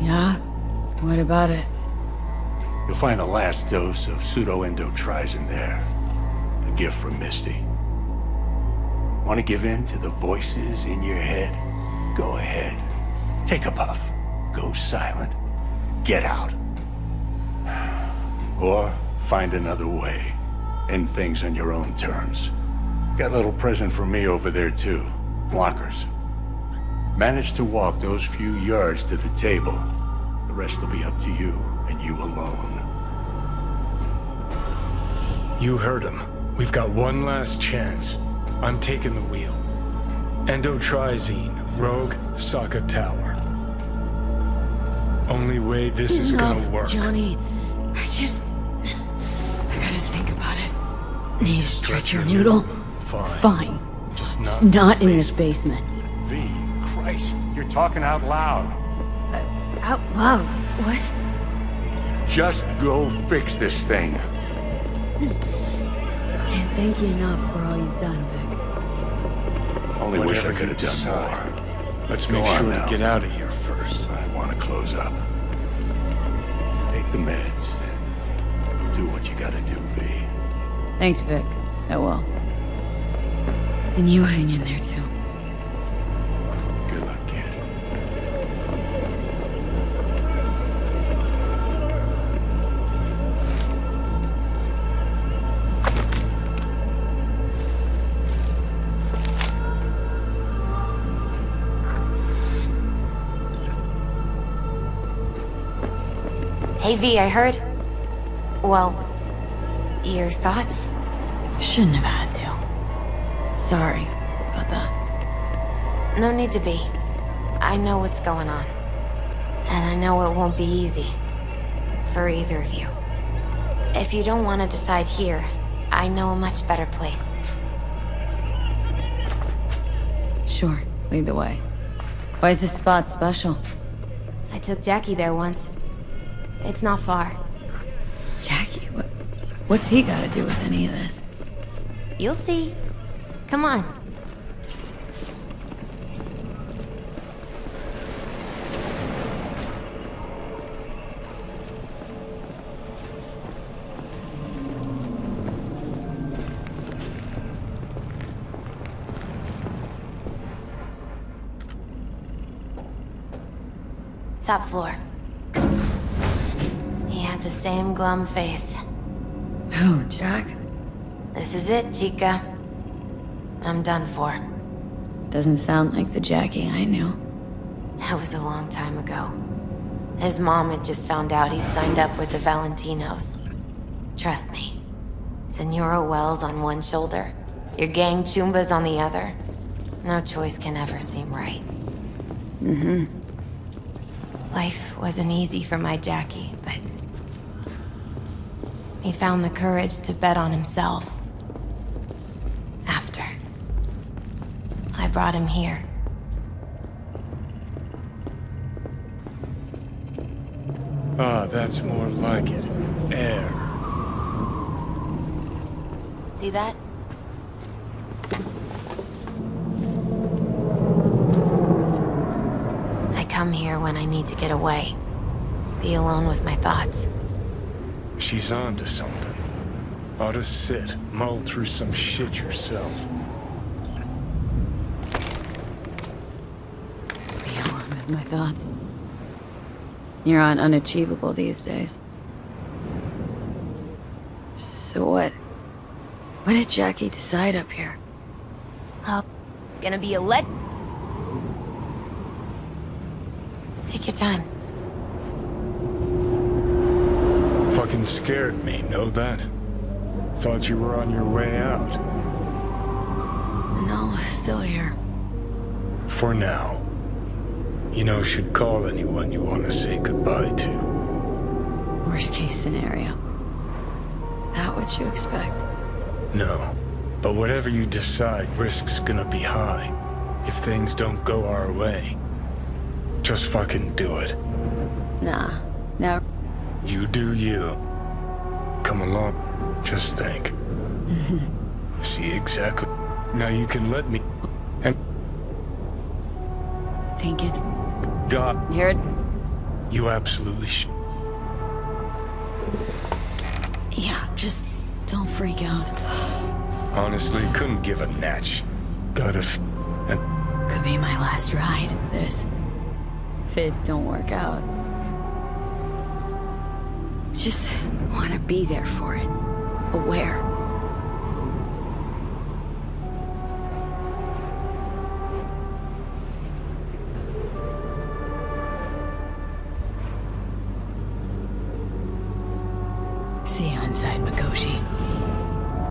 Yeah? What about it? You'll find the last dose of pseudo-endotrizine there. A gift from Misty. Want to give in to the voices in your head? Go ahead. Take a puff. Go silent. Get out. Or find another way. End things on your own terms. Got a little present for me over there too. Blockers. Manage to walk those few yards to the table. The rest will be up to you, and you alone. You heard him. We've got one last chance. I'm taking the wheel. Endotrizine, Rogue, Arasaka Tower. Only way this is gonna work. Johnny. I just... I gotta think about it. Need to stretch your noodle? Fine. Fine. Just not, Just not in this basement. V, you're talking out loud. Uh, out loud. What? Just go fix this thing. Can't thank you enough for all you've done, Vic. Only wish I could have done decide. more. Let's Go make on sure now. to get out of here first. I want to close up. Take the meds and do what you gotta do, V. Thanks, Vic. Oh, I will. And you hang in there, too. Hey V, I heard. Well, your thoughts? Shouldn't have had to. Sorry about that. No need to be. I know what's going on. And I know it won't be easy. For either of you. If you don't want to decide here, I know a much better place. Sure, lead the way. Why is this spot special? I took Jackie there once. It's not far. Jackie, what, what's he got to do with any of this? You'll see. Come on. Top floor. Had the same glum face. Who, Jack? This is it, Chica. I'm done for. Doesn't sound like the Jackie I knew. That was a long time ago. His mom had just found out he'd signed up with the Valentinos. Trust me. Senora Welles on one shoulder, your gang choombas on the other. No choice can ever seem right. Mm-hmm. Life wasn't easy for my Jackie, but... He found the courage to bet on himself. After. I brought him here. Ah, that's more like it. Air. See that? I come here when I need to get away. Be alone with my thoughts. She's on to something. Ought to sit, mull through some shit yourself. Be alone with my thoughts. You're on unachievable these days. So what? What did Jackie decide up here? Oh, gonna be a let. Take your time. Fucking scared me, know that? Thought you were on your way out. No, still here. For now. You know, should call anyone you want to say goodbye to. Worst case scenario. That what you expect? No. But whatever you decide, risk's gonna be high. If things don't go our way. Just fucking do it. Nah. Now, You do you. Come along. Just think. See exactly. Now you can let me. And think it's God. here. You absolutely sh- Yeah, just don't freak out. Honestly, couldn't give a natch. Gotta and Could be my last ride, this. If it don't work out. Just want to be there for it. Aware. See you inside, Mikoshi.